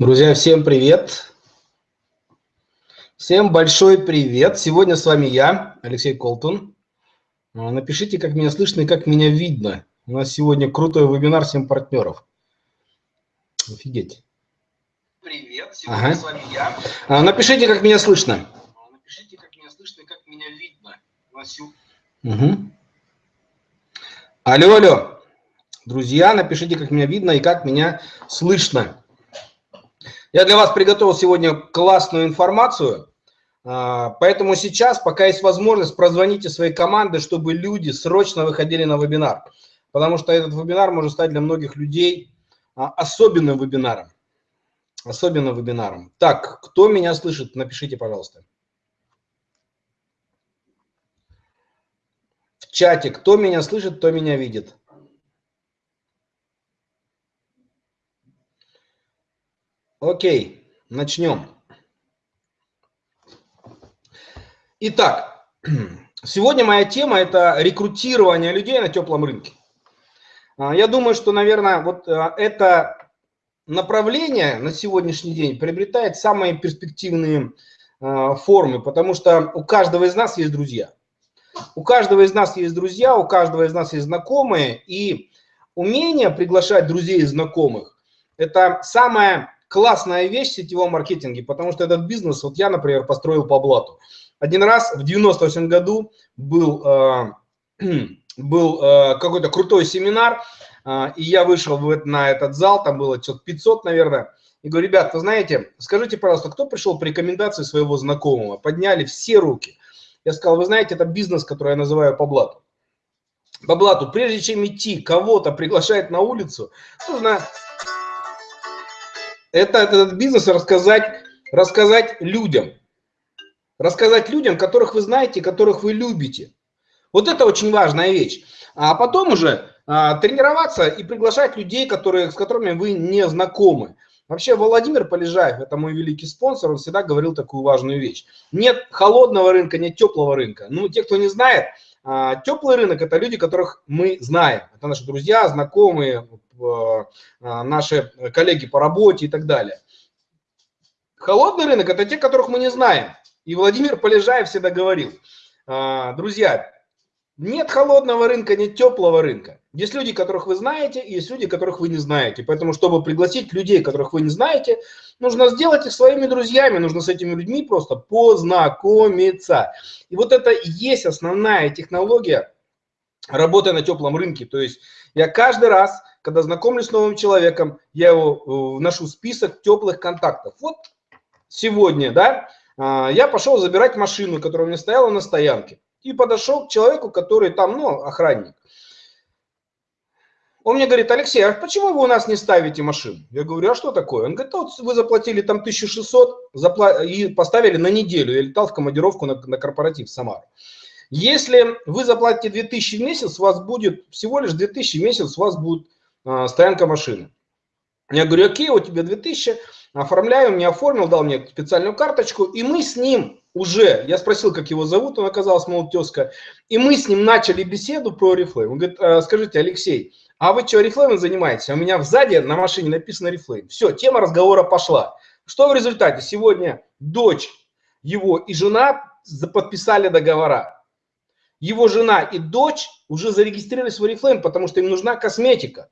Друзья, всем привет! Всем большой привет! Сегодня с вами я, Алексей Колтун. А, напишите, как меня слышно и как меня видно. У нас сегодня крутой вебинар 7 партнеров. Офигеть. Привет, сегодня ага. с вами я. А, напишите, как меня слышно. А, напишите, как меня слышно и как меня видно. Угу. Алло, алло. Друзья, напишите, как меня видно и как меня слышно. Я для вас приготовил сегодня классную информацию, а, поэтому сейчас, пока есть возможность, прозвоните своей команды, чтобы люди срочно выходили на вебинар, потому что этот вебинар может стать для многих людей а, особенным вебинаром. Особенным вебинаром. Так, кто меня слышит, напишите, пожалуйста. В чате, кто меня слышит, кто меня видит. Окей, начнем. Итак, сегодня моя тема – это рекрутирование людей на теплом рынке. А, я думаю, что, наверное, вот а, это направление на сегодняшний день приобретает самые перспективные а, формы, потому что у каждого из нас есть друзья. У каждого из нас есть друзья, у каждого из нас есть знакомые, и умение приглашать друзей и знакомых – это самое классная вещь в сетевом маркетинге, потому что этот бизнес, вот я, например, построил по блату. Один раз в 98 году был, э, был э, какой-то крутой семинар, э, и я вышел в, на этот зал, там было что-то 500, наверное, и говорю, ребят, вы знаете, скажите, пожалуйста, кто пришел по рекомендации своего знакомого? Подняли все руки. Я сказал, вы знаете, это бизнес, который я называю по блату. По блату, прежде чем идти кого-то приглашать на улицу, нужно это, этот бизнес рассказать, рассказать людям. Рассказать людям, которых вы знаете, которых вы любите. Вот это очень важная вещь. А потом уже а, тренироваться и приглашать людей, которые, с которыми вы не знакомы. Вообще Владимир Полежаев, это мой великий спонсор, он всегда говорил такую важную вещь. Нет холодного рынка, нет теплого рынка. Ну, те, кто не знает, теплый рынок – это люди, которых мы знаем. Это наши друзья, знакомые, а, наши коллеги по работе и так далее. Холодный рынок – это те, которых мы не знаем. И Владимир Полежаев всегда говорил, а, друзья, нет холодного рынка, нет теплого рынка. Есть люди, которых вы знаете, и есть люди, которых вы не знаете. Поэтому, чтобы пригласить людей, которых вы не знаете, нужно сделать их своими друзьями, нужно с этими людьми просто познакомиться. И вот это и есть основная технология работы на теплом рынке. То есть я каждый раз когда знакомлюсь с новым человеком, я его вношу в список теплых контактов. Вот сегодня, да, а, я пошел забирать машину, которая у меня стояла на стоянке, и подошел к человеку, который там, ну, охранник. Он мне говорит, Алексей, а почему вы у нас не ставите машину? Я говорю, а что такое? Он говорит, вот вы заплатили там 1600 запла и поставили на неделю. Я летал в командировку на, на корпоратив в Самару. Если вы заплатите 2000 в месяц, у вас будет всего лишь 2000 в месяц, у вас будет а, стоянка машины. Я говорю, окей, у тебя 2000, оформляю, мне оформил, дал мне специальную карточку, и мы с ним уже, я спросил, как его зовут, он оказался, мол, тезка, и мы с ним начали беседу про Reflame. Он говорит, «А, скажите, Алексей, а вы что, Reflame занимаетесь? А у меня сзади на машине написано Reflame. Все, тема разговора пошла. Что в результате? Сегодня дочь его и жена подписали договора. Его жена и дочь уже зарегистрировались в Oriflame, потому что им нужна косметика.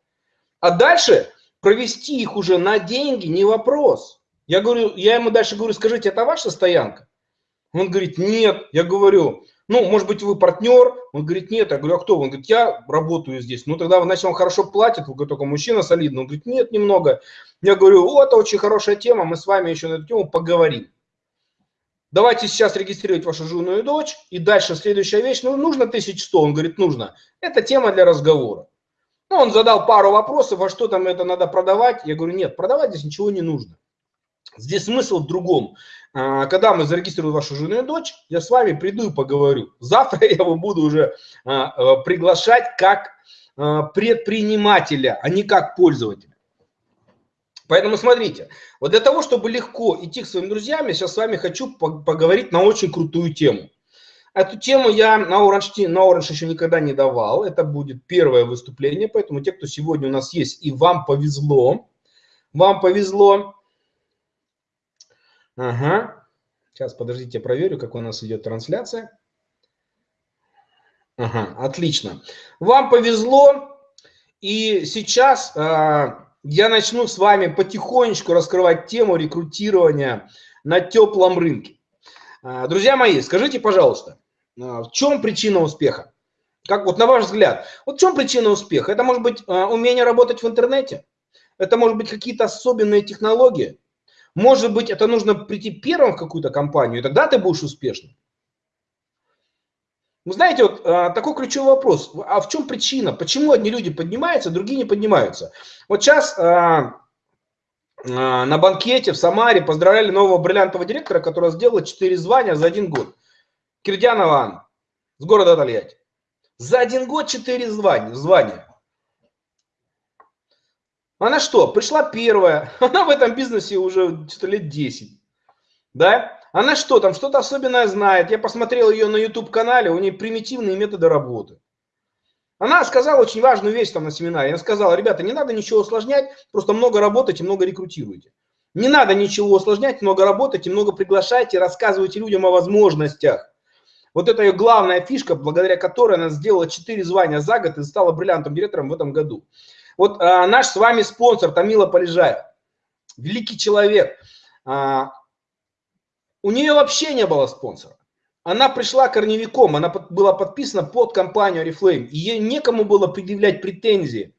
А дальше провести их уже на деньги не вопрос. Я говорю, я ему дальше говорю, скажите, это ваша стоянка? Он говорит, нет. Я говорю, ну, может быть, вы партнер? Он говорит, нет. Я говорю, а кто? Он говорит, я работаю здесь. Ну, тогда, значит, он хорошо платит. Вы только мужчина солидный. Он говорит, нет, немного. Я говорю, о, это очень хорошая тема, мы с вами еще на эту тему поговорим. Давайте сейчас регистрировать вашу жену и дочь. И дальше следующая вещь, ну, нужно 1100? Он говорит, нужно. Это тема для разговора. Ну, он задал пару вопросов, а что там это надо продавать? Я говорю, нет, продавать здесь ничего не нужно. Здесь смысл в другом. А, когда мы зарегистрируем вашу жену и дочь, я с вами приду и поговорю. Завтра я его буду уже а, а, приглашать как предпринимателя, а не как пользователя. Поэтому смотрите, вот для того, чтобы легко идти к своим друзьям, я сейчас с вами хочу поговорить на очень крутую тему. Эту тему я на Orange, на Orange еще никогда не давал. Это будет первое выступление, поэтому те, кто сегодня у нас есть, и вам повезло, вам повезло, Ага. Сейчас, подождите, я проверю, как у нас идет трансляция. Ага, отлично. Вам повезло, и сейчас э, я начну с вами потихонечку раскрывать тему рекрутирования на теплом рынке. Э, друзья мои, скажите, пожалуйста, э, в чем причина успеха? Как вот на ваш взгляд, вот в чем причина успеха? Это может быть э, умение работать в интернете? Это может быть какие-то особенные технологии? Может быть, это нужно прийти первым в какую-то компанию, и тогда ты будешь успешным? Вы знаете, вот а, такой ключевой вопрос. А в чем причина? Почему одни люди поднимаются, другие не поднимаются? Вот сейчас а, а, на банкете в Самаре поздравляли нового бриллиантового директора, который сделал 4 звания за один год. Кирдянова Анна с города Тольятти. За один год 4 звания. звания. Она что, пришла первая, она в этом бизнесе уже лет 10, да? Она что, там что-то особенное знает. Я посмотрел ее на YouTube-канале, у нее примитивные методы работы. Она сказала очень важную вещь там на семинаре. Она сказала, ребята, не надо ничего усложнять, просто много работайте, много рекрутируйте. Не надо ничего усложнять, много работайте, много приглашайте, рассказывайте людям о возможностях. Вот это ее главная фишка, благодаря которой она сделала 4 звания за год и стала бриллиантом директором в этом году. Вот а, наш с вами спонсор Тамила Полежаев, великий человек. А, у нее вообще не было спонсора. Она пришла корневиком, она под, была подписана под компанию Oriflame. И ей некому было предъявлять претензии.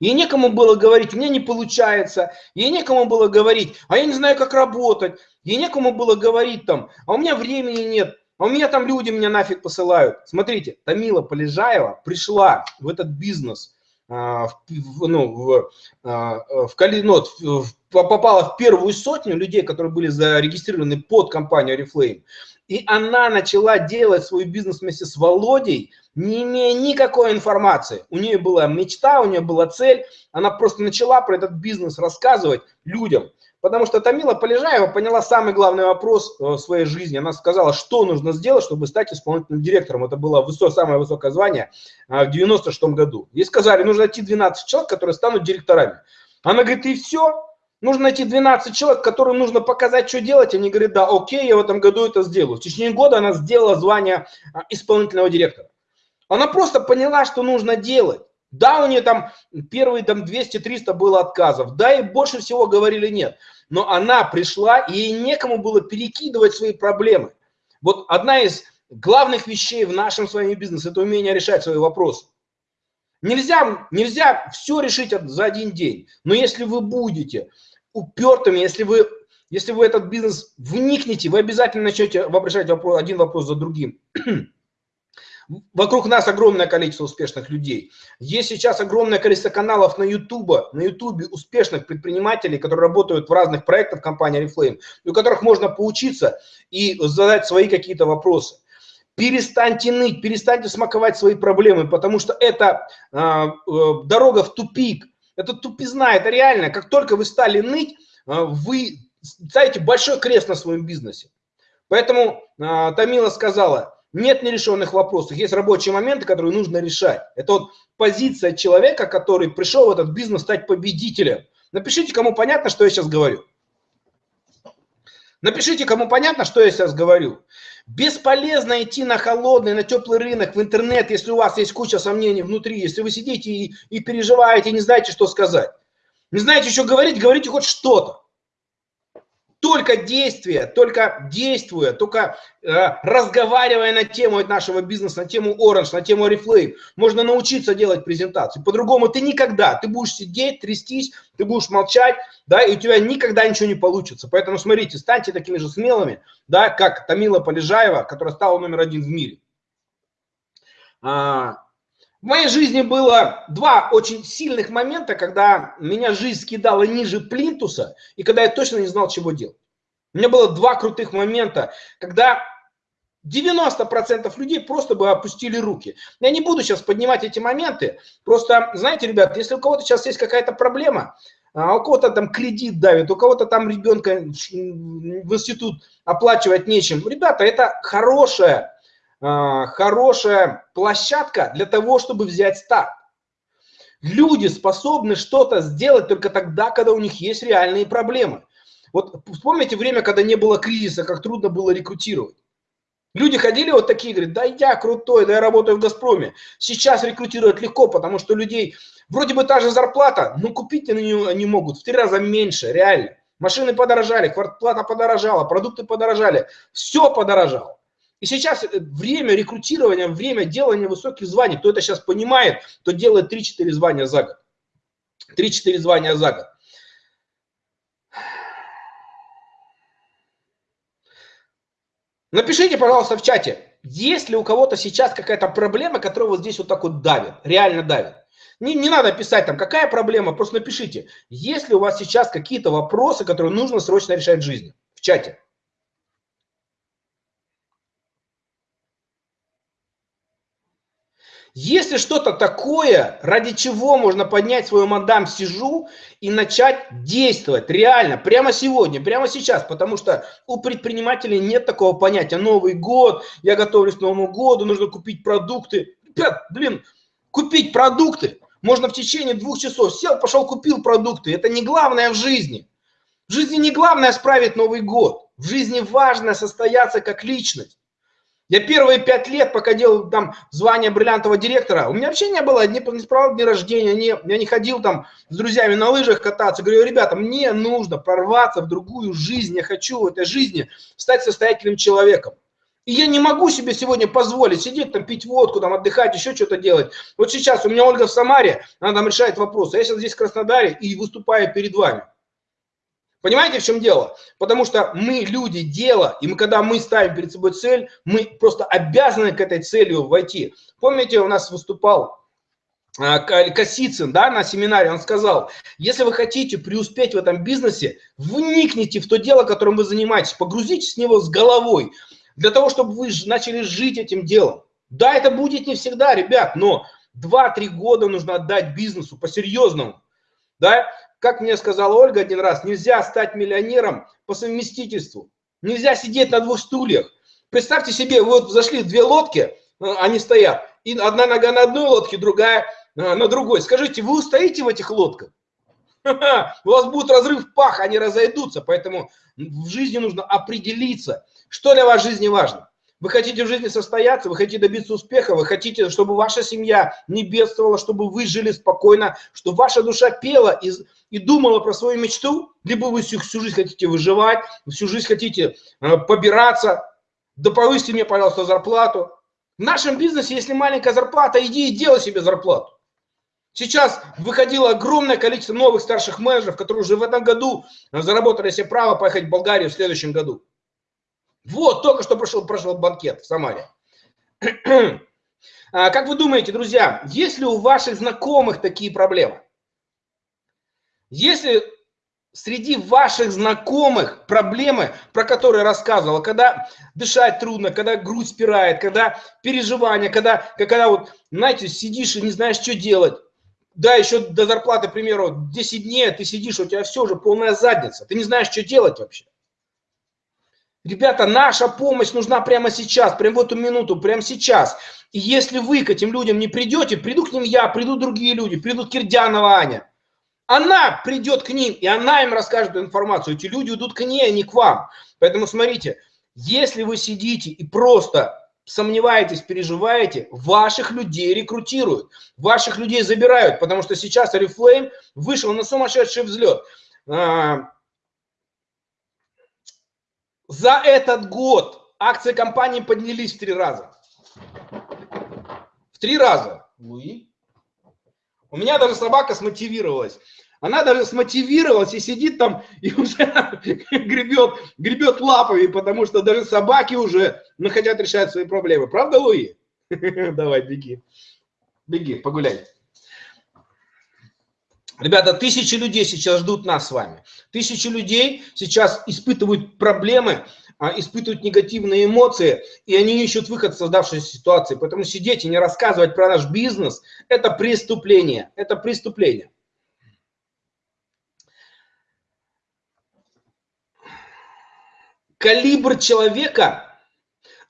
Ей некому было говорить, у меня не получается. Ей некому было говорить, а я не знаю, как работать. Ей некому было говорить там, а у меня времени нет. А у меня там люди меня нафиг посылают. Смотрите, Тамила Полежаева пришла в этот бизнес в, ну, в, а, в, ну, в, попала в первую сотню людей, которые были зарегистрированы под компанию Oriflame. И она начала делать свой бизнес вместе с Володей, не имея никакой информации. У нее была мечта, у нее была цель. Она просто начала про этот бизнес рассказывать людям. Потому что Тамила Полежаева поняла самый главный вопрос э, в своей жизни. Она сказала, что нужно сделать, чтобы стать исполнительным директором. Это было высок, самое высокое звание э, в 96 году. Ей сказали, нужно найти 12 человек, которые станут директорами. Она говорит, и все, нужно найти 12 человек, которым нужно показать, что делать. Они говорят, да, окей, я в этом году это сделаю. В течение года она сделала звание э, исполнительного директора. Она просто поняла, что нужно делать. Да, у нее там первые там 200-300 было отказов, да, и больше всего говорили нет. Но она пришла, и ей некому было перекидывать свои проблемы. Вот одна из главных вещей в нашем с вами бизнесе – это умение решать свои вопросы. Нельзя, нельзя все решить за один день, но если вы будете упертыми, если вы, если вы этот бизнес вникнете, вы обязательно начнете решать вопрос, один вопрос за другим. Вокруг нас огромное количество успешных людей. Есть сейчас огромное количество каналов на YouTube, на YouTube успешных предпринимателей, которые работают в разных проектах компании Reflame, у которых можно поучиться и задать свои какие-то вопросы. Перестаньте ныть, перестаньте смаковать свои проблемы, потому что это э, э, дорога в тупик. Это тупизна, это реально. Как только вы стали ныть, э, вы ставите большой крест на своем бизнесе. Поэтому э, Тамила сказала, нет нерешенных вопросов, есть рабочие моменты, которые нужно решать. Это вот позиция человека, который пришел в этот бизнес стать победителем. Напишите, кому понятно, что я сейчас говорю. Напишите, кому понятно, что я сейчас говорю. Бесполезно идти на холодный, на теплый рынок, в интернет, если у вас есть куча сомнений внутри, если вы сидите и, и переживаете, не знаете, что сказать. Не знаете, что говорить, говорите хоть что-то. Только действие, только действуя, только э, разговаривая на тему нашего бизнеса, на тему Orange, на тему Reflame, можно научиться делать презентации. По-другому ты никогда, ты будешь сидеть, трястись, ты будешь молчать, да, и у тебя никогда ничего не получится. Поэтому смотрите, станьте такими же смелыми, да, как Тамила Полежаева, которая стала номер один в мире. А, в моей жизни было два очень сильных момента, когда меня жизнь скидала ниже плинтуса, и когда я точно не знал, чего делать. У меня было два крутых момента, когда 90% людей просто бы опустили руки. Я не буду сейчас поднимать эти моменты, просто, знаете, ребят, если у кого-то сейчас есть какая-то проблема, а у кого-то там кредит давит, у кого-то там ребенка в институт оплачивать нечем. Ребята, это хорошая хорошая площадка для того, чтобы взять старт. Люди способны что-то сделать только тогда, когда у них есть реальные проблемы. Вот вспомните время, когда не было кризиса, как трудно было рекрутировать. Люди ходили вот такие, говорят, да я крутой, да я работаю в «Газпроме». Сейчас рекрутировать легко, потому что людей, вроде бы та же зарплата, но купить они не могут в три раза меньше, реально. Машины подорожали, квартплата подорожала, продукты подорожали, все подорожало. И сейчас время рекрутирования, время делания высоких званий, кто это сейчас понимает, то делает 3-4 звания за год. 3-4 звания за год. Напишите, пожалуйста, в чате, есть ли у кого-то сейчас какая-то проблема, которая вот здесь вот так вот давит, реально давит. Не, не надо писать там, какая проблема, просто напишите, есть ли у вас сейчас какие-то вопросы, которые нужно срочно решать в жизни, в чате. Если что-то такое, ради чего можно поднять свою мадам сижу и начать действовать реально, прямо сегодня, прямо сейчас, потому что у предпринимателей нет такого понятия Новый год, я готовлюсь к Новому году, нужно купить продукты. Ребят, блин, купить продукты можно в течение двух часов. Сел, пошел, купил продукты. Это не главное в жизни. В жизни не главное справить Новый год. В жизни важно состояться как личность. Я первые пять лет, пока делал там звание бриллиантового директора, у меня вообще не было ни, ни справок дня рождения, не, я не ходил там с друзьями на лыжах кататься. Говорю, ребята, мне нужно прорваться в другую жизнь, я хочу в этой жизни стать состоятельным человеком. И я не могу себе сегодня позволить сидеть там, пить водку, там, отдыхать, еще что-то делать. Вот сейчас у меня Ольга в Самаре, она там решает вопросы. Я сейчас здесь в Краснодаре и выступаю перед вами. Понимаете, в чем дело? Потому что мы люди дела, и мы, когда мы ставим перед собой цель, мы просто обязаны к этой цели войти. Помните, у нас выступал а, Косицын, да, на семинаре, он сказал, если вы хотите преуспеть в этом бизнесе, вникните в то дело, которым вы занимаетесь, погрузитесь в него с головой, для того, чтобы вы начали жить этим делом. Да, это будет не всегда, ребят, но 2-3 года нужно отдать бизнесу по-серьезному. Да? Как мне сказала Ольга один раз, нельзя стать миллионером по совместительству. Нельзя сидеть на двух стульях. Представьте себе, вот зашли две лодки, э, они стоят, и одна нога на одной лодке, другая э, на другой. Скажите, вы устоите в этих лодках? У вас будет разрыв пах, они разойдутся. Поэтому в жизни нужно определиться, что для вас в жизни важно. Вы хотите в жизни состояться, вы хотите добиться успеха, вы хотите, чтобы ваша семья не бедствовала, чтобы вы жили спокойно, чтобы ваша душа пела и, и думала про свою мечту, либо вы всю, всю жизнь хотите выживать, всю жизнь хотите э, побираться, да повысьте мне, пожалуйста, зарплату. В нашем бизнесе, если маленькая зарплата, иди и делай себе зарплату. Сейчас выходило огромное количество новых старших менеджеров, которые уже в этом году заработали себе право поехать в Болгарию в следующем году. Вот, только что прошел, прошел банкет в Самаре. А, как вы думаете, друзья, есть ли у ваших знакомых такие проблемы? Если среди ваших знакомых проблемы, про которые рассказывала, когда дышать трудно, когда грудь спирает, когда переживания, когда, когда вот, знаете, сидишь и не знаешь, что делать, да, еще до зарплаты, к примеру, 10 дней, ты сидишь, у тебя все уже полная задница, ты не знаешь, что делать вообще. Ребята, наша помощь нужна прямо сейчас, прямо в эту минуту, прямо сейчас. И если вы к этим людям не придете, приду к ним я, придут другие люди, придут Кирдянова Аня. Она придет к ним, и она им расскажет эту информацию. Эти люди идут к ней, а не к вам. Поэтому смотрите, если вы сидите и просто сомневаетесь, переживаете, ваших людей рекрутируют, ваших людей забирают, потому что сейчас Oriflame вышел на сумасшедший взлет. А, за этот год акции компании поднялись в три раза. В три раза. Луи. У меня даже собака смотивировалась. Она даже смотивировалась и сидит там и уже гребет, гребет лапами, потому что даже собаки уже ну, хотят решать свои проблемы. Правда, Луи? Давай, беги. Беги, погуляй. Ребята, тысячи людей сейчас ждут нас с вами. Тысячи людей сейчас испытывают проблемы, испытывают негативные эмоции, и они ищут выход из создавшейся ситуации. Поэтому сидеть и не рассказывать про наш бизнес – это преступление. Это преступление. Калибр человека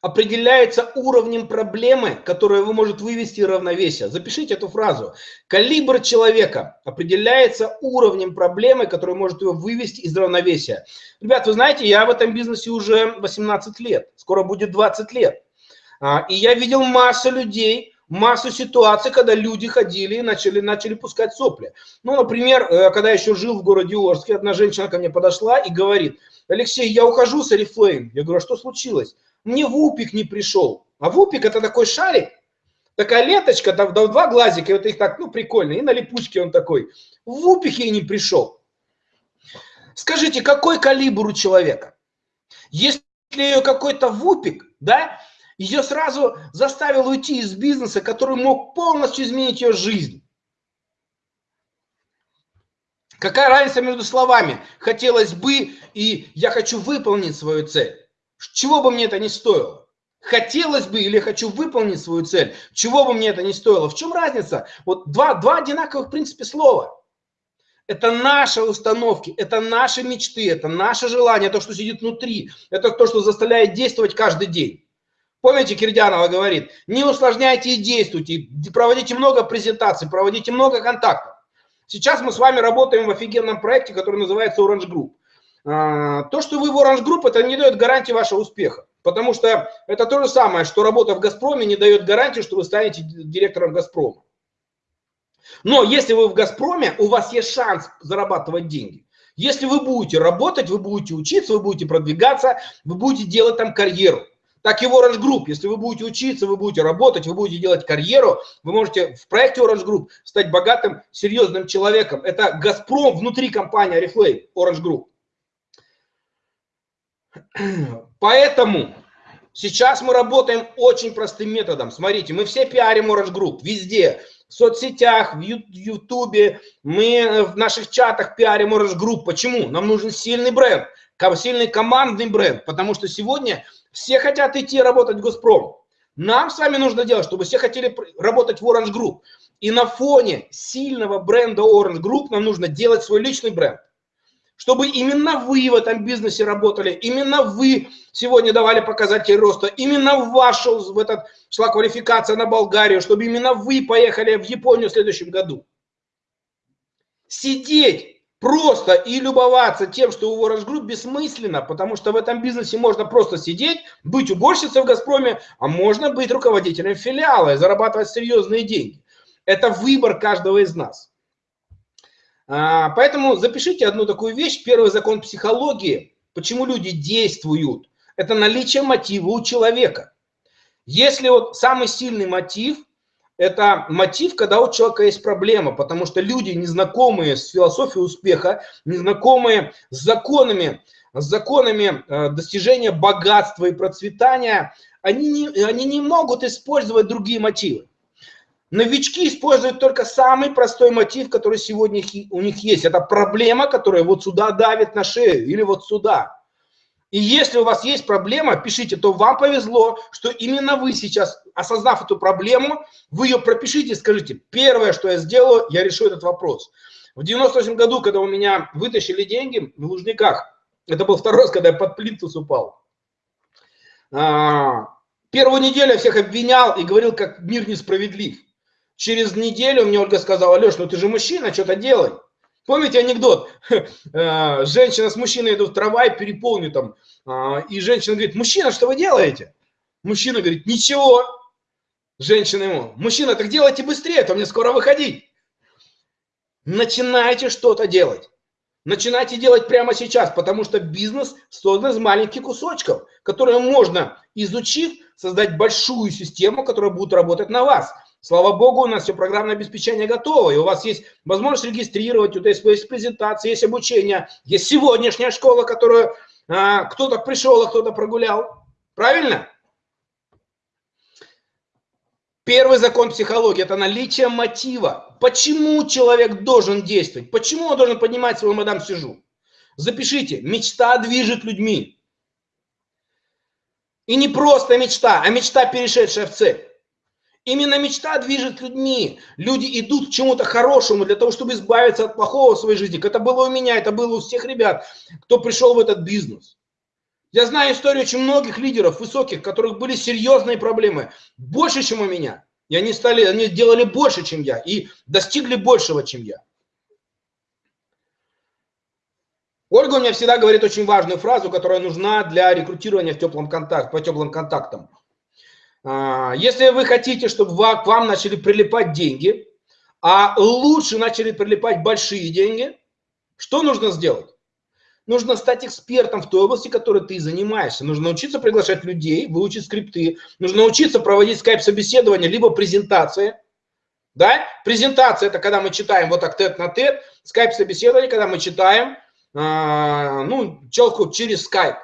определяется уровнем проблемы, которую вы можете вывести из равновесия. Запишите эту фразу. Калибр человека определяется уровнем проблемы, которую может его вывести из равновесия. Ребят, вы знаете, я в этом бизнесе уже 18 лет, скоро будет 20 лет. А, и я видел массу людей, массу ситуаций, когда люди ходили и начали, начали пускать сопли. Ну, например, э, когда я еще жил в городе Орске, одна женщина ко мне подошла и говорит, Алексей, я ухожу с Oriflame. Я говорю, а что случилось? Мне вупик не пришел. А вупик это такой шарик, такая ленточка, там два глазика, и вот их так, ну, прикольно, и на липучке он такой. Вупик ей не пришел. Скажите, какой калибр у человека? Если ее какой-то вупик, да, ее сразу заставил уйти из бизнеса, который мог полностью изменить ее жизнь. Какая разница между словами «хотелось бы» и «я хочу выполнить свою цель»? Чего бы мне это не стоило? Хотелось бы или хочу выполнить свою цель, чего бы мне это не стоило? В чем разница? Вот два, два одинаковых, в принципе, слова. Это наши установки, это наши мечты, это наше желание, то, что сидит внутри, это то, что заставляет действовать каждый день. Помните, Кирдянова говорит, не усложняйте и действуйте, проводите много презентаций, проводите много контактов. Сейчас мы с вами работаем в офигенном проекте, который называется Orange Group. А, то, что вы в Orange Group, это не дает гарантии вашего успеха. Потому что это то же самое, что работа в Газпроме не дает гарантии, что вы станете директором Газпрома. Но если вы в Газпроме, у вас есть шанс зарабатывать деньги. Если вы будете работать, вы будете учиться, вы будете продвигаться, вы будете делать там карьеру так и в Orange Group. Если вы будете учиться, вы будете работать, вы будете делать карьеру, вы можете в проекте Orange Group стать богатым, серьезным человеком. Это Газпром внутри компании Oriflame, Orange Group. Поэтому сейчас мы работаем очень простым методом. Смотрите, мы все пиарим Orange Group везде. В соцсетях, в Ютубе, мы в наших чатах пиарим Orange Group. Почему? Нам нужен сильный бренд, сильный командный бренд, потому что сегодня все хотят идти работать в Газпром. Нам с вами нужно делать, чтобы все хотели работать в Orange Group. И на фоне сильного бренда Orange Group нам нужно делать свой личный бренд. Чтобы именно вы в этом бизнесе работали, именно вы сегодня давали показатели роста, именно в вашу в этот шла квалификация на Болгарию, чтобы именно вы поехали в Японию в следующем году. Сидеть просто и любоваться тем, что у Orange Group бессмысленно, потому что в этом бизнесе можно просто сидеть, быть уборщицей в Газпроме, а можно быть руководителем филиала и зарабатывать серьезные деньги. Это выбор каждого из нас. А, поэтому запишите одну такую вещь. Первый закон психологии, почему люди действуют, это наличие мотива у человека. Если вот самый сильный мотив – это мотив, когда у человека есть проблема, потому что люди, незнакомые с философией успеха, незнакомые с законами, с законами э, достижения богатства и процветания, они не, они не могут использовать другие мотивы. Новички используют только самый простой мотив, который сегодня у них есть. Это проблема, которая вот сюда давит на шею или вот сюда. И если у вас есть проблема, пишите, то вам повезло, что именно вы сейчас, осознав эту проблему, вы ее пропишите и скажите, первое, что я сделаю, я решу этот вопрос. В 98 году, когда у меня вытащили деньги в Лужниках, это был второй раз, когда я под плинтус упал, а, первую неделю я всех обвинял и говорил, как мир несправедлив. Через неделю мне Ольга сказала, Леш, ну ты же мужчина, что-то делай. Помните анекдот? Э, женщина с мужчиной идут в трамвай, переполню там, а, и женщина говорит, мужчина, что вы делаете? Мужчина говорит, ничего. Женщина ему, мужчина, так делайте быстрее, а то мне скоро выходить. Начинайте что-то делать. Начинайте делать прямо сейчас, потому что бизнес создан из маленьких кусочков, которые можно, изучив, создать большую систему, которая будет работать на вас. Слава богу, у нас все программное обеспечение готово, и у вас есть возможность регистрировать, у вас есть презентация, есть обучение, есть сегодняшняя школа, которую а, кто-то пришел, а кто-то прогулял. Правильно? Первый закон психологии – это наличие мотива. Почему человек должен действовать? Почему он должен поднимать свою мадам сижу? Запишите. Мечта движет людьми. И не просто мечта, а мечта, перешедшая в цель. Именно мечта движет людьми. Люди идут к чему-то хорошему для того, чтобы избавиться от плохого в своей жизни. Это было у меня, это было у всех ребят, кто пришел в этот бизнес. Я знаю историю очень многих лидеров высоких, у которых были серьезные проблемы, больше, чем у меня. И они, стали, они делали больше, чем я, и достигли большего, чем я. Ольга у меня всегда говорит очень важную фразу, которая нужна для рекрутирования в теплом контакт, по теплым контактам. А, если вы хотите, чтобы к вам начали прилипать деньги, а лучше начали прилипать большие деньги, что нужно сделать? Нужно стать экспертом в той области, которой ты занимаешься. Нужно научиться приглашать людей, выучить скрипты. Нужно научиться проводить скайп-собеседование, либо презентации. Да? Презентация – это когда мы читаем вот так тет на тет. Скайп-собеседование, когда мы читаем а, ну, человеку через скайп.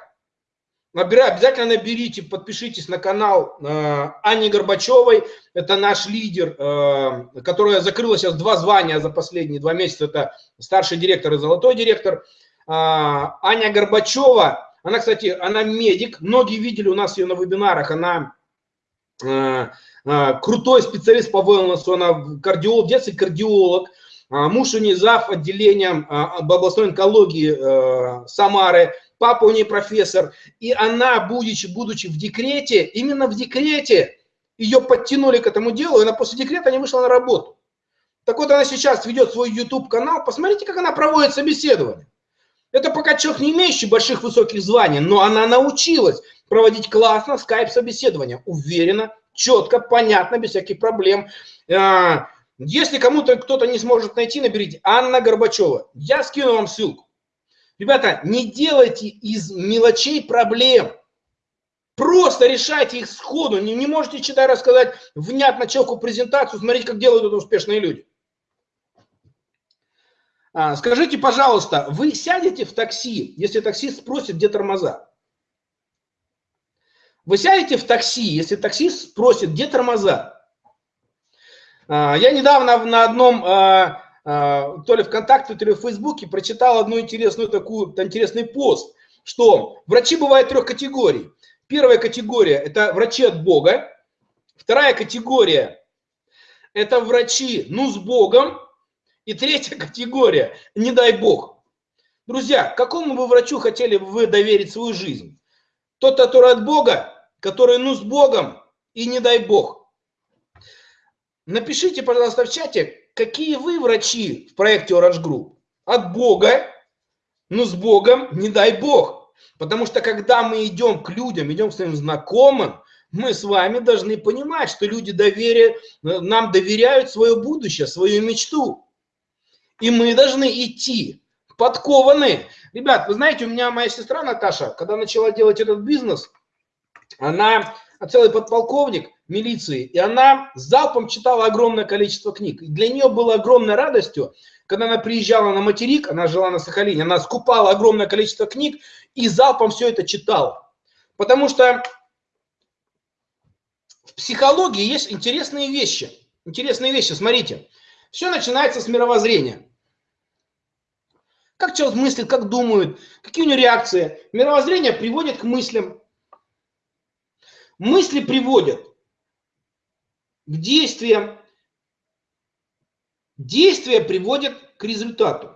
Набирай, обязательно наберите, подпишитесь на канал э, Ани Горбачевой. Это наш лидер, э, которая закрыла сейчас два звания за последние два месяца. Это старший директор и золотой директор. А, Аня Горбачева, она, кстати, она медик, многие видели у нас ее на вебинарах, она а, а, крутой специалист по wellness, она кардиолог, детский кардиолог, муж у нее зав. отделением областной онкологии Самары, папа у нее профессор, и она, будучи, будучи в декрете, именно в декрете, ее подтянули к этому делу, и она после декрета не вышла на работу. Так вот, она сейчас ведет свой YouTube-канал, посмотрите, как она проводит собеседование. Это пока человек, не имеющий больших высоких званий, но она научилась проводить классно скайп-собеседование. Уверенно, четко, понятно, без всяких проблем. А, если кому-то кто-то не сможет найти, наберите Анна Горбачева. Я скину вам ссылку. Ребята, не делайте из мелочей проблем. Просто решайте их сходу. Не, не можете, читая, рассказать внятно человеку презентацию, смотрите, как делают это успешные люди. А, скажите, пожалуйста, вы сядете в такси, если таксист спросит, где тормоза? Вы сядете в такси, если таксист спросит, где тормоза? А, я недавно на одном, а, то ли ВКонтакте, то ли в Фейсбуке прочитал одну интересную такую, интересный пост, что врачи бывают трех категорий. Первая категория – это врачи от Бога. Вторая категория – это врачи, ну, с Богом. И третья категория, не дай бог. Друзья, какому бы врачу хотели бы вы доверить свою жизнь? Тот, который от Бога, который ну с Богом и не дай бог. Напишите, пожалуйста, в чате, какие вы врачи в проекте Orange Group. От Бога, ну с Богом, не дай бог. Потому что когда мы идем к людям, идем к своим знакомым, мы с вами должны понимать, что люди доверие, нам доверяют свое будущее, свою мечту. И мы должны идти подкованные. Ребят, вы знаете, у меня моя сестра Наташа, когда начала делать этот бизнес, она целый подполковник милиции, и она залпом читала огромное количество книг. И для нее было огромной радостью, когда она приезжала на материк, она жила на Сахалине, она скупала огромное количество книг и залпом все это читала. Потому что в психологии есть интересные вещи. Интересные вещи, смотрите. Все начинается с мировоззрения. Как человек мыслит, как думает, какие у него реакции. Мировоззрение приводит к мыслям. Мысли приводят к действиям. Действия приводят к результату.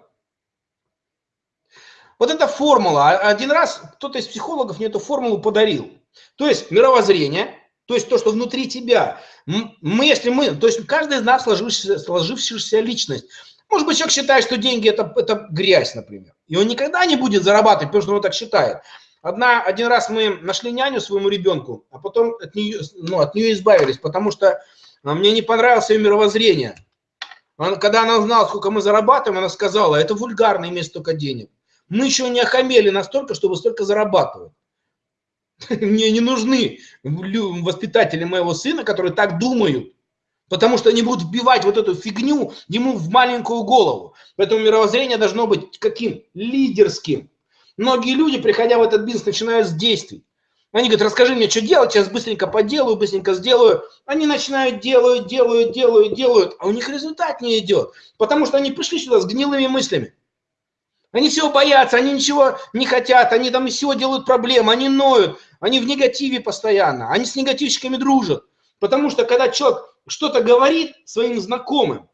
Вот эта формула, а, один раз кто-то из психологов мне эту формулу подарил. То есть мировоззрение, то есть то, что внутри тебя. Мы, если мы, то есть каждый из нас сложившаяся, сложившаяся личность. Может быть, человек считает, что деньги это, это грязь, например. И он никогда не будет зарабатывать, потому что он так считает. Одна, один раз мы нашли няню своему ребенку, а потом от нее, ну, от нее избавились, потому что а, мне не понравилось ее мировоззрение. Он, когда она узнала, сколько мы зарабатываем, она сказала, это вульгарно иметь столько денег. Мы еще не охамели настолько, чтобы столько зарабатывать. Мне не нужны воспитатели моего сына, которые так думают. Потому что они будут вбивать вот эту фигню ему в маленькую голову. Поэтому мировоззрение должно быть каким? Лидерским. Многие люди, приходя в этот бизнес, начинают с действий. Они говорят, расскажи мне, что делать, сейчас быстренько поделаю, быстренько сделаю. Они начинают делают, делают, делают, делают, а у них результат не идет. Потому что они пришли сюда с гнилыми мыслями. Они всего боятся, они ничего не хотят, они там из всего делают проблемы, они ноют, они в негативе постоянно, они с негативщиками дружат. Потому что когда человек что-то говорит своим знакомым,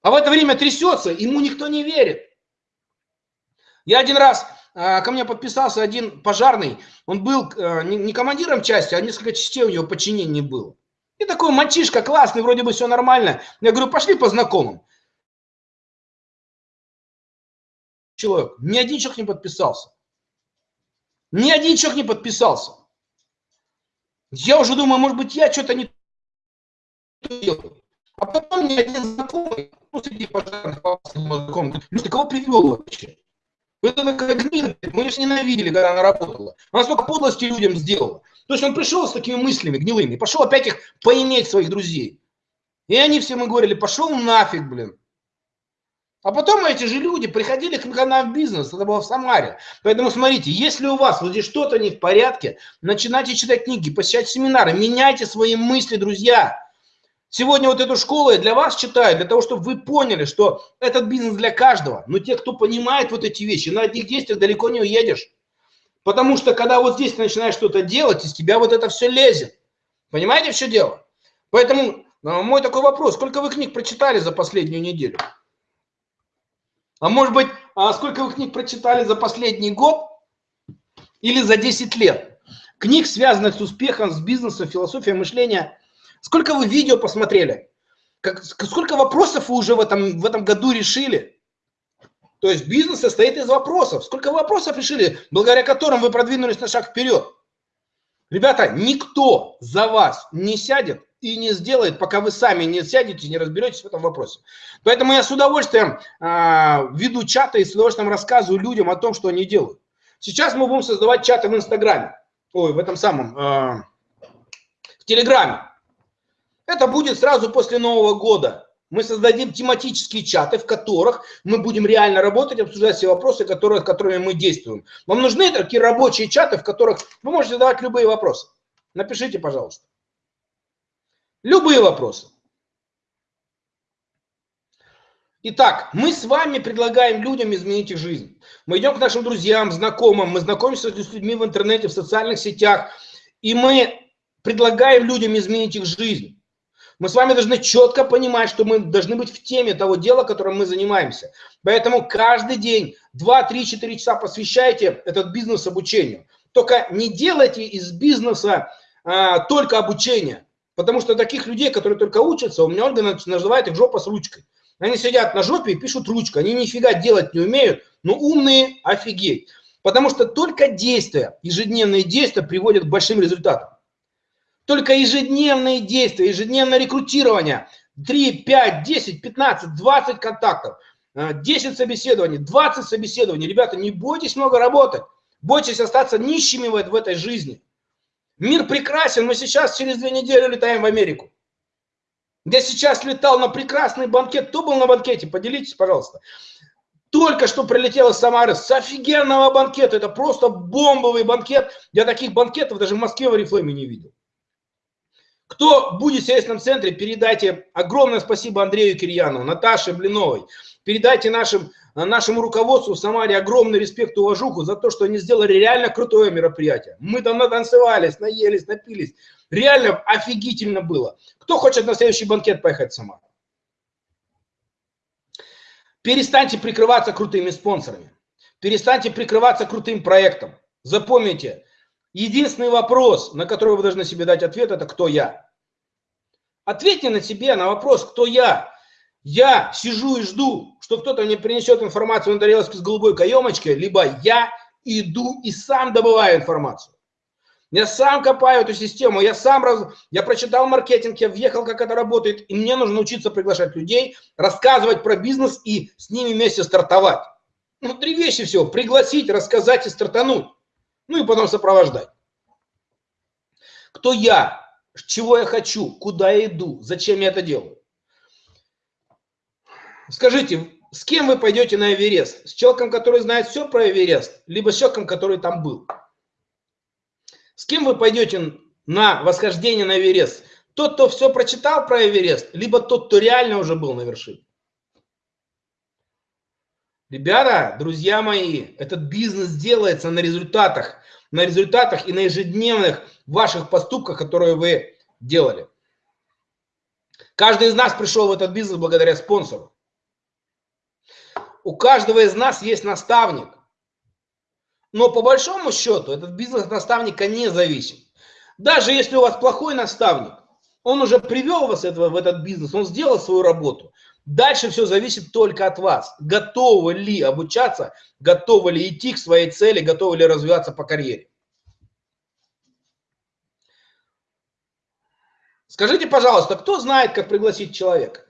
а в это время трясется, ему никто не верит. Я один раз, ко мне подписался один пожарный, он был а, не командиром части, а несколько частей у него подчинения было. И такой мальчишка классный, вроде бы все нормально. Я говорю, пошли по знакомым. Человек, ни один человек не подписался. Ни один человек не подписался. Я уже думаю, может быть, я что-то не делаю. А потом мне один знакомый, ну, среди пожарных, знакомый, говорит, ты кого привел вообще? Это такая гнида, мы ее ненавидели, когда она работала. Она столько подлости людям сделала. То есть он пришел с такими мыслями гнилыми, пошел опять их поиметь своих друзей. И они все мы говорили, пошел нафиг, блин. А потом эти же люди приходили к нам в бизнес, это было в Самаре. Поэтому смотрите, если у вас вот здесь что-то не в порядке, начинайте читать книги, посещать семинары, меняйте свои мысли, друзья. Сегодня вот эту школу я для вас читаю, для того, чтобы вы поняли, что этот бизнес для каждого. Но те, кто понимает вот эти вещи, на одних действиях далеко не уедешь. Потому что когда вот здесь ты начинаешь что-то делать, из тебя вот это все лезет. Понимаете, все дело? Поэтому э, мой такой вопрос, сколько вы книг прочитали за последнюю неделю? А может быть, а сколько вы книг прочитали за последний год или за 10 лет? Книг, связанных с успехом, с бизнесом, философией мышления. Сколько вы видео посмотрели? Как, сколько вопросов вы уже в этом, в этом году решили? То есть бизнес состоит из вопросов. Сколько вопросов решили, благодаря которым вы продвинулись на шаг вперед? Ребята, никто за вас не сядет и не сделает, пока вы сами не сядете, не разберетесь в этом вопросе. Поэтому я с удовольствием э, веду чаты и с удовольствием рассказываю людям о том, что они делают. Сейчас мы будем создавать чаты в Инстаграме, ой, в этом самом, э, в Телеграме. Это будет сразу после Нового года. Мы создадим тематические чаты, в которых мы будем реально работать, обсуждать все вопросы, которые, которыми мы действуем. Вам нужны такие рабочие чаты, в которых вы можете задавать любые вопросы. Напишите, пожалуйста. Любые вопросы. Итак, мы с вами предлагаем людям изменить их жизнь. Мы идем к нашим друзьям, знакомым, мы знакомимся с людьми в интернете, в социальных сетях, и мы предлагаем людям изменить их жизнь. Мы с вами должны четко понимать, что мы должны быть в теме того дела, которым мы занимаемся. Поэтому каждый день 2, 3, 4 часа посвящайте этот бизнес обучению. Только не делайте из бизнеса а, только обучение. Потому что таких людей, которые только учатся, у меня Ольга называет их жопа с ручкой. Они сидят на жопе и пишут ручкой. Они нифига делать не умеют, но умные офигеть. Потому что только действия, ежедневные действия приводят к большим результатам. Только ежедневные действия, ежедневное рекрутирование, 3, 5, 10, 15, 20 контактов, 10 собеседований, 20 собеседований. Ребята, не бойтесь много работать, бойтесь остаться нищими в этой жизни. Мир прекрасен, мы сейчас через две недели летаем в Америку. Я сейчас летал на прекрасный банкет. Кто был на банкете? Поделитесь, пожалуйста. Только что прилетел из Самары с офигенного банкета. Это просто бомбовый банкет. Я таких банкетов даже в Москве в Орифлейме не видел. Кто будет в сервисном центре, передайте огромное спасибо Андрею Кирьянову, Наташе Блиновой. Передайте нашим, нашему руководству в Самаре огромный респект и уважуху за то, что они сделали реально крутое мероприятие. Мы там натанцевались, наелись, напились. Реально офигительно было. Кто хочет на следующий банкет поехать в Самару? Перестаньте прикрываться крутыми спонсорами. Перестаньте прикрываться крутым проектом. Запомните, Единственный вопрос, на который вы должны себе дать ответ, это кто я. Ответьте на себе на вопрос, кто я. Я сижу и жду, что кто-то мне принесет информацию на тарелочке с голубой каемочкой, либо я иду и сам добываю информацию. Я сам копаю эту систему, я сам раз... я прочитал маркетинг, я въехал, как это работает, и мне нужно учиться приглашать людей, рассказывать про бизнес и с ними вместе стартовать. Ну, три вещи всего. Пригласить, рассказать и стартануть ну и потом сопровождать. Кто я, чего я хочу, куда я иду, зачем я это делаю. Скажите, с кем вы пойдете на Эверест? С человеком, который знает все про Эверест, либо с человеком, который там был? С кем вы пойдете на восхождение на Эверест? Тот, кто все прочитал про Эверест, либо тот, кто реально уже был на вершине? Ребята, друзья мои, этот бизнес делается на результатах, на результатах и на ежедневных ваших поступках, которые вы делали. Каждый из нас пришел в этот бизнес благодаря спонсору. У каждого из нас есть наставник. Но по большому счету этот бизнес от наставника не зависит. Даже если у вас плохой наставник, он уже привел вас в этот бизнес, он сделал свою работу. Дальше все зависит только от вас. Готовы ли обучаться, готовы ли идти к своей цели, готовы ли развиваться по карьере. Скажите, пожалуйста, кто знает, как пригласить человека?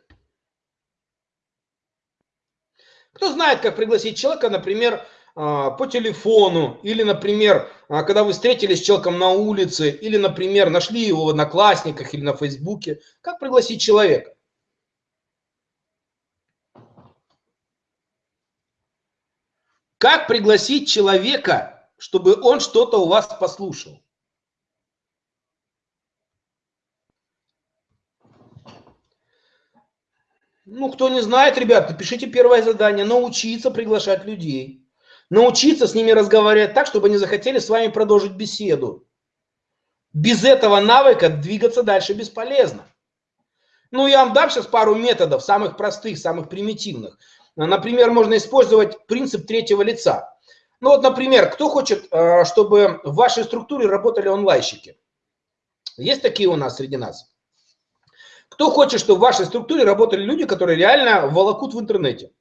Кто знает, как пригласить человека, например, а, по телефону, или, например, а, когда вы встретились с человеком на улице, или, например, нашли его в Одноклассниках или на Фейсбуке. Как пригласить человека? Как пригласить человека, чтобы он что-то у вас послушал? Ну, кто не знает, ребят, пишите первое задание. Научиться приглашать людей. Научиться с ними разговаривать так, чтобы они захотели с вами продолжить беседу. Без этого навыка двигаться дальше бесполезно. Ну, я вам дам сейчас пару методов, самых простых, самых примитивных. Например, можно использовать принцип третьего лица. Ну вот, например, кто хочет, э, чтобы в вашей структуре работали онлайнщики? Есть такие у нас среди нас? Кто хочет, чтобы в вашей структуре работали люди, которые реально волокут в интернете?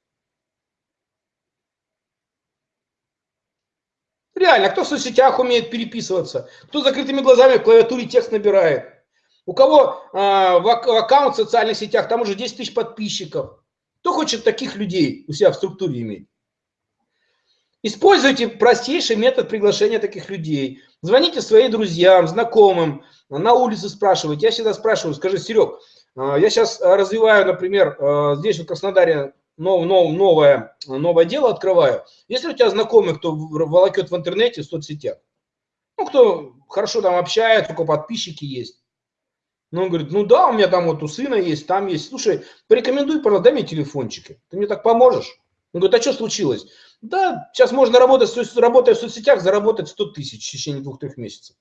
Реально, кто в соцсетях умеет переписываться, кто закрытыми глазами в клавиатуре текст набирает, у кого э, в аккаунт в социальных сетях, там уже 10 тысяч подписчиков. Кто хочет таких людей у себя в структуре иметь? Используйте простейший метод приглашения таких людей. Звоните своим друзьям, знакомым, на улице спрашивайте. Я всегда спрашиваю, скажи, Серег, а, я сейчас а, развиваю, например, а, здесь в Краснодаре нов, нов, новое, новое дело открываю. Если у тебя знакомый, кто волокет в интернете, в соцсетях, ну, кто хорошо там общается, кого подписчики есть, ну, он говорит, ну да, у меня там вот у сына есть, там есть. Слушай, порекомендуй, пожалуйста, дай мне телефончики. Ты мне так поможешь? Он говорит, а что случилось? Да, сейчас можно работать, работая в соцсетях, заработать 100 тысяч в течение двух-трех месяцев.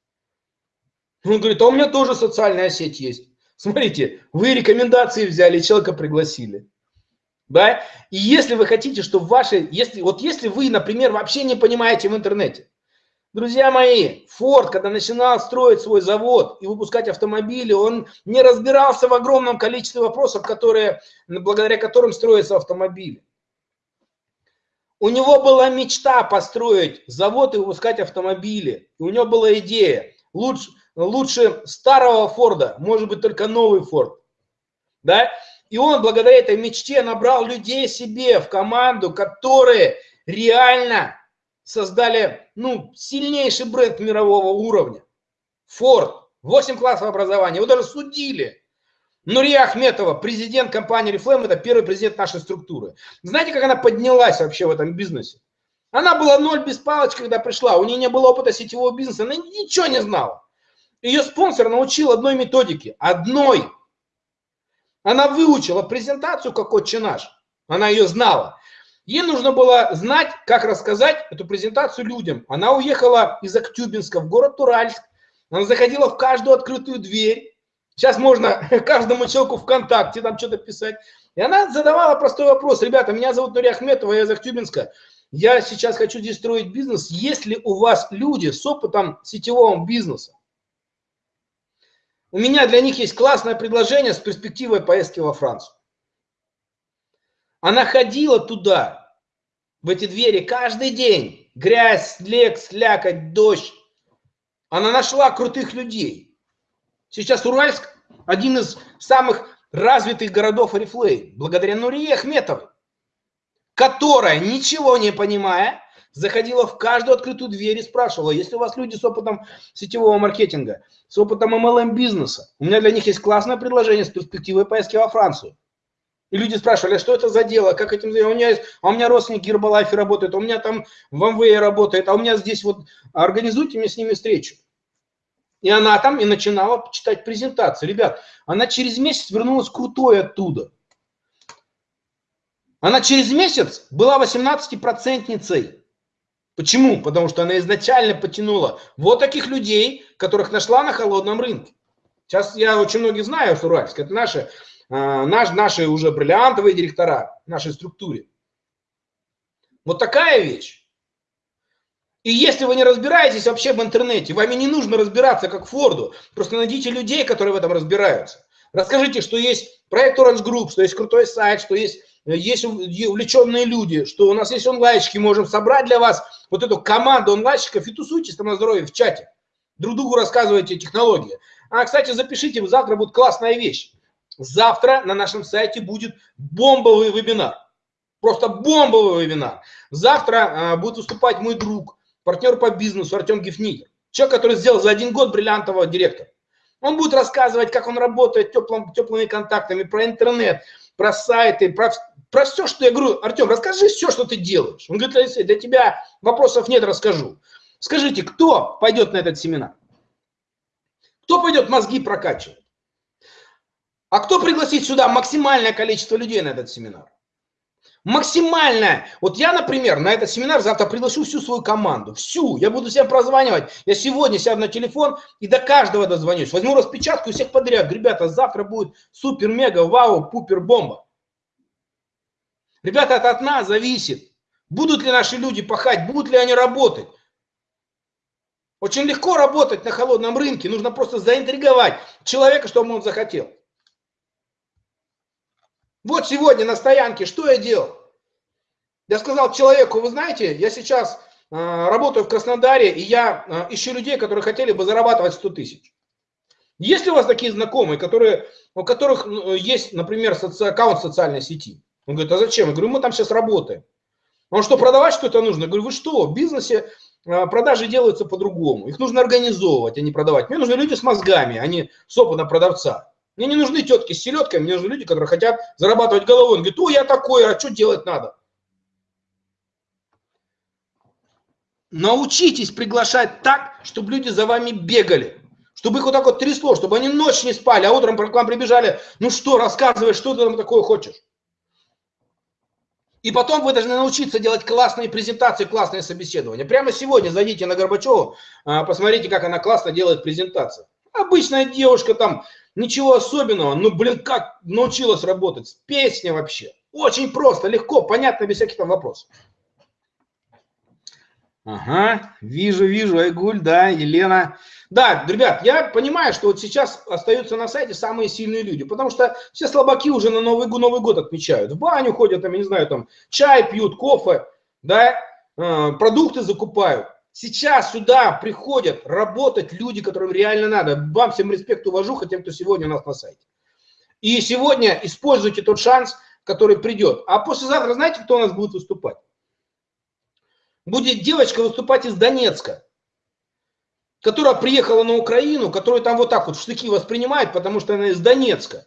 Он говорит, а у меня тоже социальная сеть есть. Смотрите, вы рекомендации взяли, человека пригласили. Да? И если вы хотите, чтобы ваши, если, вот если вы, например, вообще не понимаете в интернете, друзья мои, Ford, когда начинал строить свой завод и выпускать автомобили, он не разбирался в огромном количестве вопросов, которые, благодаря которым строятся автомобили. У него была мечта построить завод и выпускать автомобили. И у него была идея. Лучше, лучше старого Форда, может быть только новый Форд. Да? И он благодаря этой мечте набрал людей себе в команду, которые реально создали ну, сильнейший бренд мирового уровня. Форд, 8 классов образования, его даже судили. Нурия Ахметова, президент компании Reflame, это первый президент нашей структуры. Знаете, как она поднялась вообще в этом бизнесе? Она была ноль без палочки, когда пришла, у нее не было опыта сетевого бизнеса, она ничего не знала. Ее спонсор научил одной методике, одной. Она выучила презентацию, как отче наш. Она ее знала. Ей нужно было знать, как рассказать эту презентацию людям. Она уехала из Актюбинска в город Уральск. Она заходила в каждую открытую дверь. Сейчас можно каждому человеку ВКонтакте там что-то писать. И она задавала простой вопрос. Ребята, меня зовут Нурия Ахметова, я из Актюбинска. Я сейчас хочу здесь строить бизнес. Есть ли у вас люди с опытом сетевого бизнеса? У меня для них есть классное предложение с перспективой поездки во Францию. Она ходила туда, в эти двери, каждый день. Грязь, снег, слякоть, дождь. Она нашла крутых людей. Сейчас Уральск один из самых развитых городов Орифлей, благодаря Нурие Ахметовой, которая, ничего не понимая, заходила в каждую открытую дверь и спрашивала, если у вас люди с опытом сетевого маркетинга, с опытом MLM бизнеса, у меня для них есть классное предложение с перспективой поездки во Францию. И люди спрашивали, а что это за дело, как этим, у меня есть, а у меня родственники Гербалайфе работают, а у меня там в МВЭ работает, а у меня здесь вот, организуйте мне с ними встречу. И она там и начинала читать презентации. Ребят, она через месяц вернулась крутой оттуда. Она через месяц была 18-процентницей. Почему? Потому что она изначально потянула вот таких людей, которых нашла на холодном рынке. Сейчас я очень многих знаю в Уральске. Это наши, а, наш, наши уже бриллиантовые директора нашей структуре. Вот такая вещь. И если вы не разбираетесь вообще в интернете, вами не нужно разбираться как Форду, просто найдите людей, которые в этом разбираются. Расскажите, что есть проект Orange Group, что есть крутой сайт, что есть, есть увлеченные люди, что у нас есть онлайнчики, можем собрать для вас вот эту команду онлайнщиков и тусуйтесь там на здоровье в чате. Друг другу рассказывайте технологии. А, кстати, запишите, завтра будет классная вещь. Завтра на нашем сайте будет бомбовый вебинар. Просто бомбовый вебинар. Завтра а, будет выступать мой друг, партнер по бизнесу Артем Гефнигер. Человек, который сделал за один год бриллиантового директора. Он будет рассказывать, как он работает теплым, теплыми контактами, про интернет, про сайты, про, про все, что я говорю. Артем, расскажи все, что ты делаешь. Он говорит, Алексей, для тебя вопросов нет, расскажу. Скажите, кто пойдет на этот семинар? Кто пойдет мозги прокачивать? А кто пригласит сюда максимальное количество людей на этот семинар? Максимальное. Вот я, например, на этот семинар завтра приглашу всю свою команду. Всю. Я буду всем прозванивать. Я сегодня сяду на телефон и до каждого дозвонюсь. Возьму распечатку всех подряд. Ребята, завтра будет супер, мега, вау, пупер, бомба. Ребята, это от нас зависит. Будут ли наши люди пахать, будут ли они работать. Очень легко работать на холодном рынке. Нужно просто заинтриговать человека, чтобы он захотел. Вот сегодня на стоянке что я делал? Я сказал человеку, вы знаете, я сейчас э, работаю в Краснодаре, и я э, ищу людей, которые хотели бы зарабатывать 100 тысяч. Есть ли у вас такие знакомые, которые, у которых есть, например, соци... аккаунт социальной сети? Он говорит, а зачем? Я говорю, мы там сейчас работаем. Он что, продавать что-то нужно? Я говорю, вы что, в бизнесе э, продажи делаются по-другому. Их нужно организовывать, а не продавать. Мне нужны люди с мозгами, а не с опытом продавца. Мне не нужны тетки с селедкой, мне нужны люди, которые хотят зарабатывать головой. Он говорит, о, я такой, а что делать надо? Научитесь приглашать так, чтобы люди за вами бегали. Чтобы их вот так вот трясло, чтобы они ночь не спали, а утром к вам прибежали. Ну что, рассказывай, что ты там такое хочешь. И потом вы должны научиться делать классные презентации, классные собеседования. Прямо сегодня зайдите на Горбачеву, а, посмотрите, как она классно делает презентации. Обычная девушка там Ничего особенного, ну, блин, как научилась работать. Песня вообще. Очень просто, легко, понятно, без всяких там вопросов. Ага, вижу, вижу, Айгуль, да, Елена. Да, ребят, я понимаю, что вот сейчас остаются на сайте самые сильные люди, потому что все слабаки уже на Новый, Новый год отмечают. В баню ходят, там, я не знаю, там, чай пьют, кофе, да, э, продукты закупают. Сейчас сюда приходят работать люди, которым реально надо. Вам всем респект, уважуха тем, кто сегодня у нас на сайте. И сегодня используйте тот шанс, который придет. А послезавтра знаете, кто у нас будет выступать? Будет девочка выступать из Донецка, которая приехала на Украину, которую там вот так вот в штыки воспринимают, потому что она из Донецка.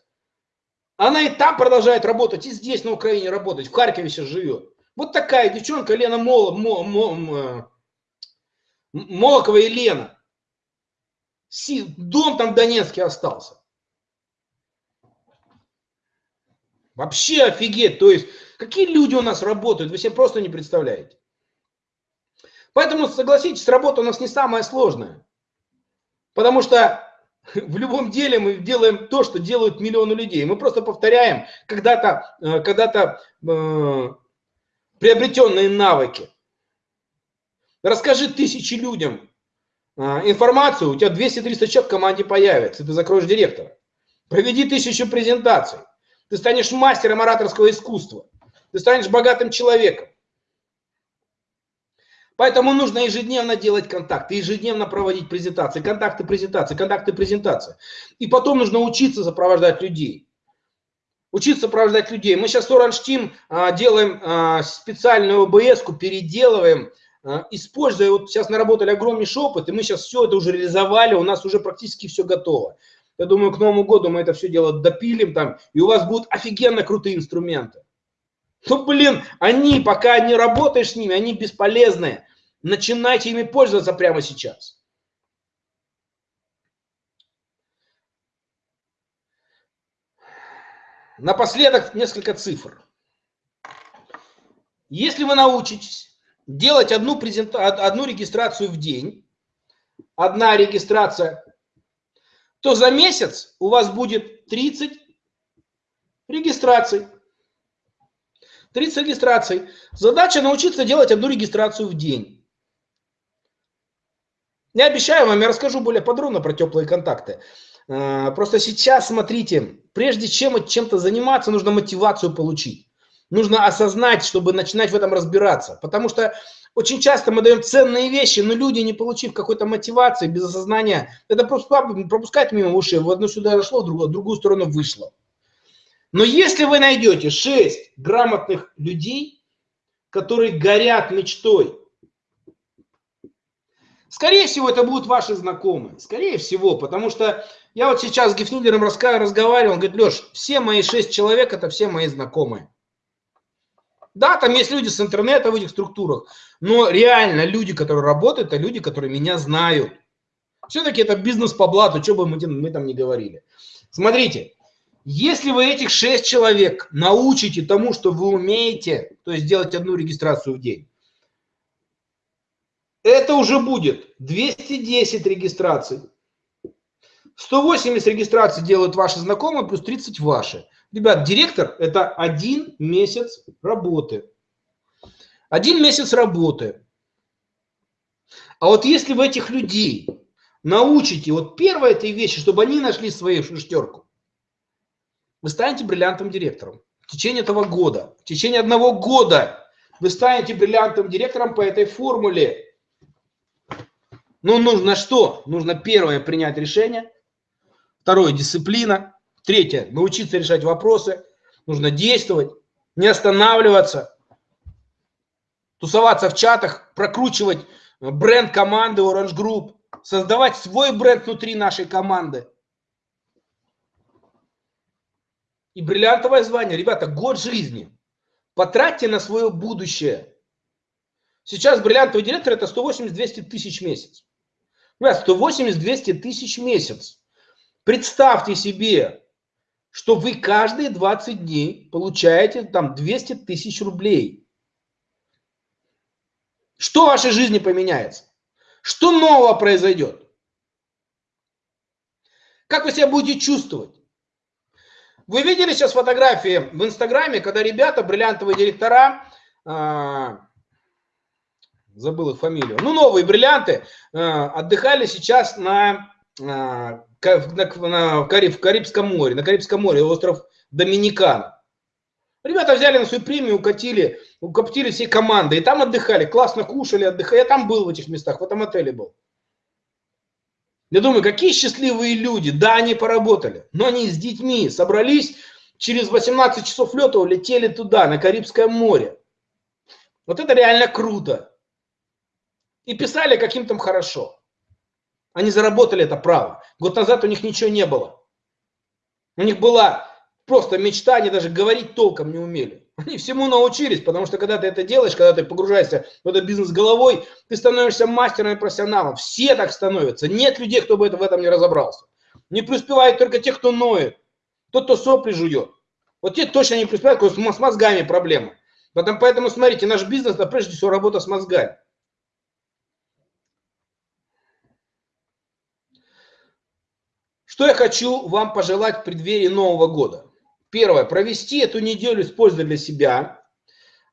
Она и там продолжает работать, и здесь на Украине работать, в Харькове сейчас живет. Вот такая девчонка Лена Мол, Мол, Мол, Молокова Елена. Дом там в Донецке остался. Вообще офигеть. То есть, какие люди у нас работают, вы себе просто не представляете. Поэтому, согласитесь, работа у нас не самая сложная. Потому что в любом деле мы делаем то, что делают миллионы людей. Мы просто повторяем когда-то э, когда, -то, э, приобретенные навыки. Расскажи тысячи людям а, информацию, у тебя 200-300 человек в команде появится, ты закроешь директора. Проведи тысячу презентаций, ты станешь мастером ораторского искусства, ты станешь богатым человеком. Поэтому нужно ежедневно делать контакты, ежедневно проводить презентации, контакты, презентации, контакты, презентации. И потом нужно учиться сопровождать людей. Учиться сопровождать людей. Мы сейчас с Orange Team а, делаем а, специальную ОБС-ку, переделываем, используя, вот сейчас наработали огромнейший опыт, и мы сейчас все это уже реализовали, у нас уже практически все готово. Я думаю, к Новому году мы это все дело допилим там, и у вас будут офигенно крутые инструменты. Ну, блин, они, пока не работаешь с ними, они бесполезные. Начинайте ими пользоваться прямо сейчас. Напоследок несколько цифр. Если вы научитесь делать одну, презента... одну регистрацию в день, одна регистрация, то за месяц у вас будет 30 регистраций. 30 регистраций. Задача научиться делать одну регистрацию в день. Не обещаю вам, я расскажу более подробно про теплые контакты. А, просто сейчас, смотрите, прежде чем чем-то заниматься, нужно мотивацию получить. Нужно осознать, чтобы начинать в этом разбираться. Потому что очень часто мы даем ценные вещи, но люди, не получив какой-то мотивации, без осознания, это просто пропускать мимо ушей. В одну сюда зашло, в другую, в другую сторону вышло. Но если вы найдете 6 грамотных людей, которые горят мечтой, скорее всего, это будут ваши знакомые. Скорее всего, потому что я вот сейчас с Гефнидером разговаривал, он говорит, Леш, все мои 6 человек, это все мои знакомые. Да, там есть люди с интернета в этих структурах, но реально люди, которые работают, это люди, которые меня знают. Все-таки это бизнес по блату, что бы мы, мы там не говорили. Смотрите, если вы этих 6 человек научите тому, что вы умеете, то есть делать одну регистрацию в день, это уже будет 210 регистраций. 180 регистраций делают ваши знакомые, плюс 30 ваши. Ребят, директор – это один месяц работы. Один месяц работы. А вот если вы этих людей научите, вот первая этой вещи, чтобы они нашли свою шестерку, вы станете бриллиантовым директором. В течение этого года, в течение одного года вы станете бриллиантовым директором по этой формуле. Ну, нужно что? Нужно первое принять решение, второе дисциплина, Третье, научиться решать вопросы, нужно действовать, не останавливаться, тусоваться в чатах, прокручивать бренд команды Orange Group, создавать свой бренд внутри нашей команды. И бриллиантовое звание, ребята, год жизни. Потратьте на свое будущее. Сейчас бриллиантовый директор это 180-200 тысяч в месяц. Ребят, 180-200 тысяч в месяц. Представьте себе, что вы каждые 20 дней получаете там 200 тысяч рублей. Что в вашей жизни поменяется? Что нового произойдет? Как вы себя будете чувствовать? Вы видели сейчас фотографии в Инстаграме, когда ребята, бриллиантовые директора, э, забыл их фамилию, ну новые бриллианты, э, отдыхали сейчас на э, на, в, Карибском море, на Карибском море, остров Доминикан. Ребята взяли на свою премию, укатили, укоптили всей командой, и там отдыхали, классно кушали, отдыхали. Я там был в этих местах, в этом отеле был. Я думаю, какие счастливые люди. Да, они поработали, но они с детьми собрались, через 18 часов лета улетели туда, на Карибское море. Вот это реально круто. И писали, каким там хорошо. Они заработали это право. Год назад у них ничего не было. У них была просто мечта, они даже говорить толком не умели. Они всему научились, потому что когда ты это делаешь, когда ты погружаешься в этот бизнес головой, ты становишься мастером и профессионалом. Все так становятся. Нет людей, кто бы в этом не разобрался. Не преуспевает только те, кто ноет. Тот, кто сопли жует. Вот те точно не преуспевают, с мозгами проблема. Поэтому, поэтому смотрите, наш бизнес, это прежде всего работа с мозгами. Что я хочу вам пожелать в преддверии Нового года? Первое. Провести эту неделю с пользой для себя.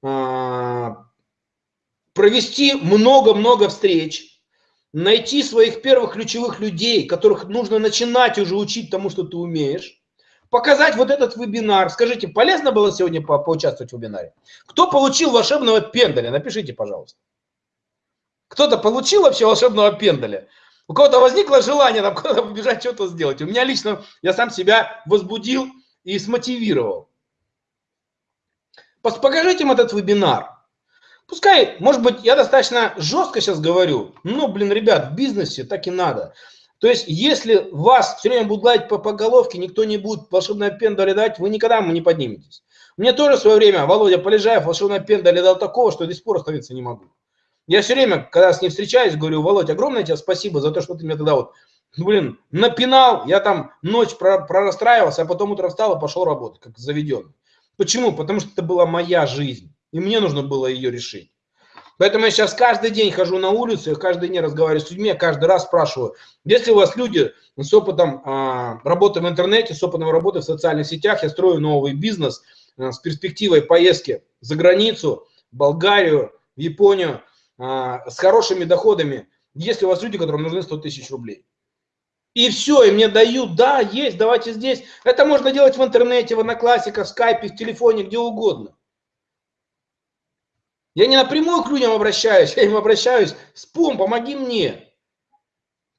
А, провести много-много встреч. Найти своих первых ключевых людей, которых нужно начинать уже учить тому, что ты умеешь. Показать вот этот вебинар. Скажите, полезно было сегодня по поучаствовать в вебинаре? Кто получил волшебного пендаля? Напишите, пожалуйста. Кто-то получил вообще волшебного пендаля? У кого-то возникло желание там куда-то побежать, что-то сделать. У меня лично, я сам себя возбудил и смотивировал. Покажите им этот вебинар. Пускай, может быть, я достаточно жестко сейчас говорю, но, блин, ребят, в бизнесе так и надо. То есть, если вас все время будут гладить по, по головке, никто не будет волшебное пендале дать, вы никогда не подниметесь. Мне тоже в свое время Володя Полежаев волшебное пендале дал такого, что до сих пор остановиться не могу. Я все время, когда с ней встречаюсь, говорю, Володь, огромное тебе спасибо за то, что ты мне тогда вот, блин, напинал, я там ночь прорастраивался, а потом утром встал и пошел работать, как заведен. Почему? Потому что это была моя жизнь, и мне нужно было ее решить. Поэтому я сейчас каждый день хожу на улицу, каждый день разговариваю с людьми, каждый раз спрашиваю, если у вас люди с опытом а, работы в интернете, с опытом работы в социальных сетях, я строю новый бизнес а, с перспективой поездки за границу, Болгарию, Японию, с хорошими доходами если у вас люди, которым нужны 100 тысяч рублей. И все, и мне дают, да, есть, давайте здесь. Это можно делать в интернете, в одноклассниках, в скайпе, в телефоне, где угодно. Я не напрямую к людям обращаюсь, я им обращаюсь, спом, помоги мне.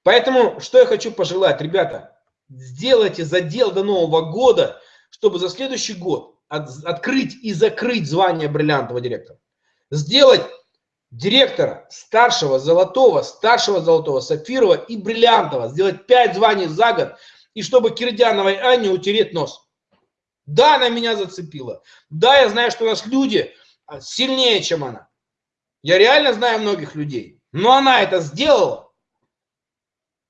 Поэтому, что я хочу пожелать, ребята, сделайте задел до Нового года, чтобы за следующий год от, открыть и закрыть звание бриллиантового директора. Сделать директора старшего золотого, старшего золотого, сапфирового и бриллиантового. Сделать 5 званий за год. И чтобы Кирдяновой Анне утереть нос. Да, она меня зацепила. Да, я знаю, что у нас люди а, сильнее, чем она. Я реально знаю многих людей. Но она это сделала.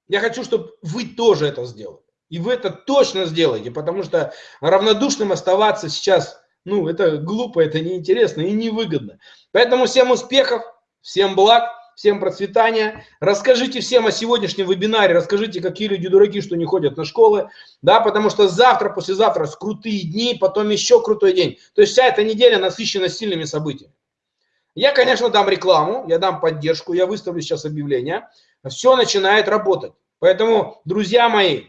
Я хочу, чтобы вы тоже это сделали. И вы это точно сделаете, потому что равнодушным оставаться сейчас, ну, это глупо, это неинтересно и невыгодно. Поэтому всем успехов, всем благ, всем процветания. Расскажите всем о сегодняшнем вебинаре, расскажите, какие люди дураки, что не ходят на школы, да, потому что завтра, послезавтра крутые дни, потом еще крутой день. То есть вся эта неделя насыщена сильными событиями. Я, конечно, дам рекламу, я дам поддержку, я выставлю сейчас объявление. Все начинает работать. Поэтому, друзья мои,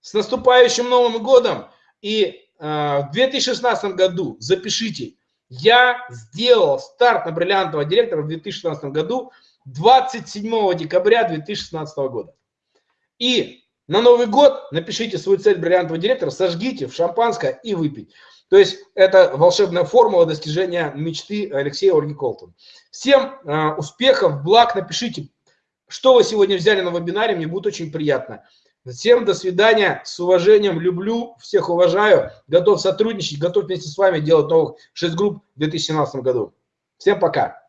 с наступающим Новым годом! И э, в 2016 году запишите, я сделал старт на бриллиантового директора в 2016 году 27 декабря 2016 года. И на Новый год напишите свою цель бриллиантового директора, сожгите в шампанское и выпить. То есть это волшебная формула достижения мечты Алексея Ольги Колтон. Всем э, успехов, благ, напишите, что вы сегодня взяли на вебинаре, мне будет очень приятно. Всем до свидания, с уважением, люблю, всех уважаю, готов сотрудничать, готов вместе с вами делать новых 6 групп в 2017 году. Всем пока!